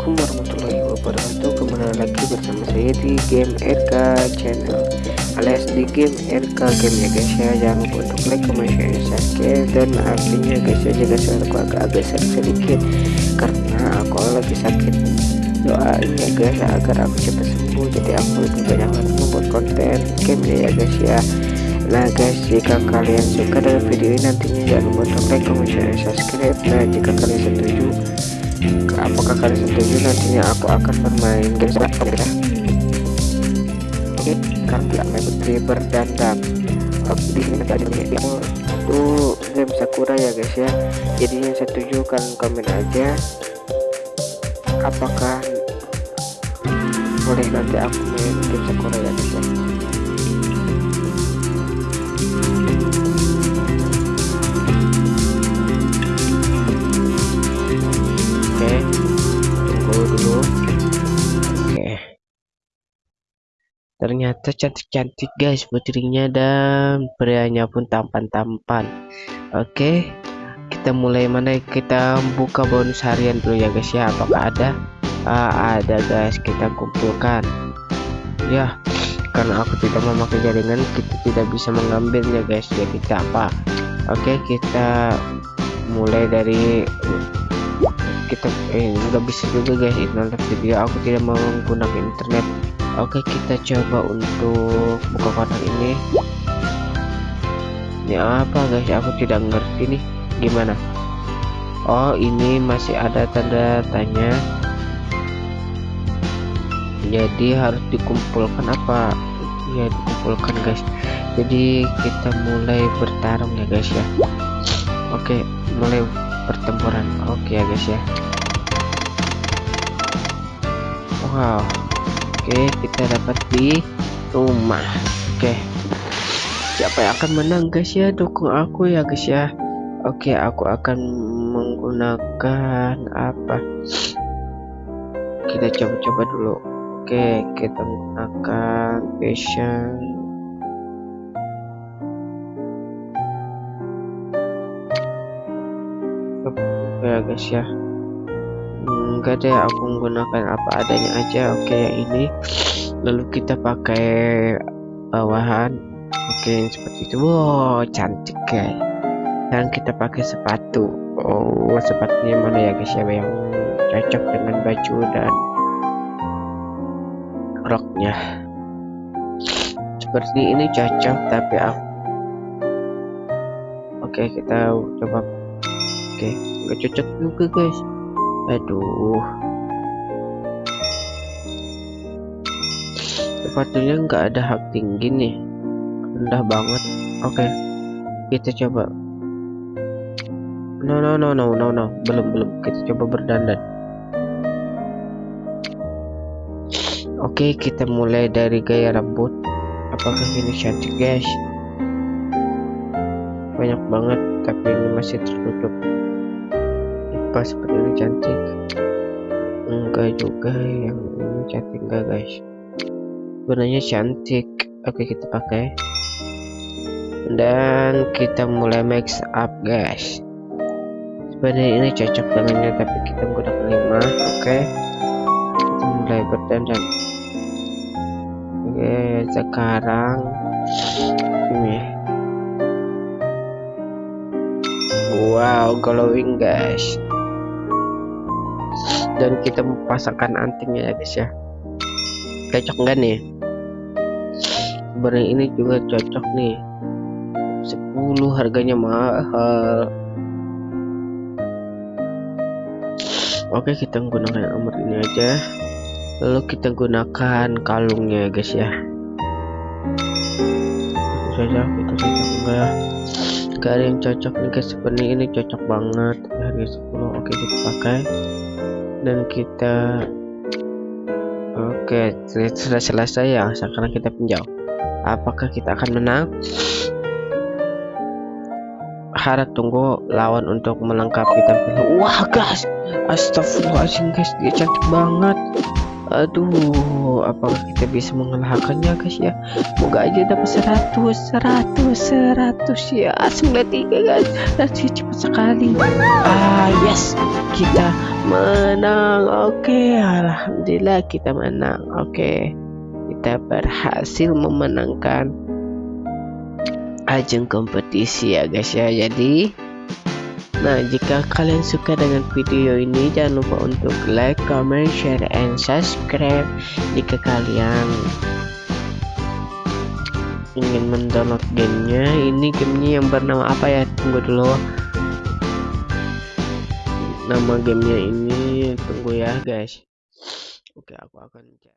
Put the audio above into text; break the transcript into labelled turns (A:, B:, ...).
A: Assalamualaikum warahmatullahi wabarakatuh. Kembali lagi bersama saya di game RK channel. Alias di game RK game ya guys ya. Jangan lupa untuk like, comment, share, subscribe. Dan maafin ya guys ya Jika suaraku agak-agak sedikit. Karena aku lagi sakit. Doain ya guys agar aku cepat sembuh. Jadi aku lebih banyak membuat konten game ya guys ya. Nah guys jika kalian suka dengan video ini nantinya jangan lupa untuk like, comment, share, subscribe. Nah jika kalian setuju apakah kalian setuju nantinya aku akan bermain game seperti ya oke sekarang tidak main putri berdandang oke di sini nanti ada itu game sakura ya guys ya. Jadi yang setuju kalian komen aja. Apakah boleh nanti aku main game sakura ya guys ya ternyata cantik-cantik guys putrinya dan prianya pun tampan-tampan. Oke kita mulai mana? Kita buka bonus harian dulu ya guys ya. Apakah ada? Ah, ada guys. Kita kumpulkan. Ya karena aku tidak memakai jaringan kita tidak bisa mengambilnya guys. Jadi kita apa? Oke kita mulai dari kita eh nggak bisa juga guys nonton video. Aku tidak menggunakan internet oke kita coba untuk buka kotak ini. Ini apa guys? Aku tidak ngerti nih. Gimana? Oh ini masih ada tanda tanya. Jadi harus dikumpulkan apa? Ya dikumpulkan guys. Jadi kita mulai bertarung ya guys ya. Oke mulai pertempuran. Oke ya guys ya. Wow oke kita dapat di rumah. Oke. Siapa yang akan menang guys ya? Dukung aku ya guys ya. Oke aku akan menggunakan apa? Kita coba-coba dulu. Oke kita menggunakan passion. Ya guys ya enggak deh aku menggunakan apa adanya aja. Oke yang ini. Lalu kita pakai bawahan. Oke seperti itu. Wow cantik guys. Dan kita pakai sepatu. Oh sepatunya mana ya guys? Ya yang cocok dengan baju dan roknya? Seperti ini cocok tapi aku oke kita coba. Oke nggak cocok juga guys aduh. Sepatunya nggak ada hak tinggi nih. Rendah banget. Oke kita coba. No no no no no no. Belum belum. Kita coba berdandan. Oke kita mulai dari gaya rambut. Apakah ini cantik guys? Banyak banget tapi ini masih tertutup apa seperti ini cantik. Enggak juga yang ini cantik enggak guys. Sebenarnya cantik. Oke kita pakai. Dan kita mulai mix up guys. Sebenarnya ini cocok dengannya tapi kita menggunakan 5 oke. Kita mulai berdandan oke sekarang ini wow glowing guys dan kita pasangkan antingnya ya guys ya. Cocok enggak nih? Sebenarnya ini juga cocok nih. 10 harganya mahal. Oke kita menggunakan nomor ini aja. Lalu kita gunakan kalungnya ya guys ya. Cocok itu cocok enggak? Gak ada yang cocok nih guys. Sebenarnya ini cocok banget. Harga 10 oke kita pakai dan kita oke sudah selesai ya. Sekarang kita pinjau. Apakah kita akan menang? Harap tunggu lawan untuk melengkapi tampilan wah guys. Astagfirullahaladzim guys. Dia cantik banget aduh apakah kita bisa mengalahkannya guys ya? Semoga aja dapat 100 100 100 ya. 93 guys. Rasanya cepat sekali. Ah yes. Kita menang. Oke okay. alhamdulillah kita menang. Oke okay. kita berhasil memenangkan ajang kompetisi ya guys ya. Jadi Nah, jika kalian suka dengan video ini, jangan lupa untuk like, comment, share, and subscribe. Jika kalian ingin mendownload gamenya, ini gamenya yang bernama apa ya? Tunggu dulu. Nama gamenya ini, tunggu ya guys. Oke, aku akan cek.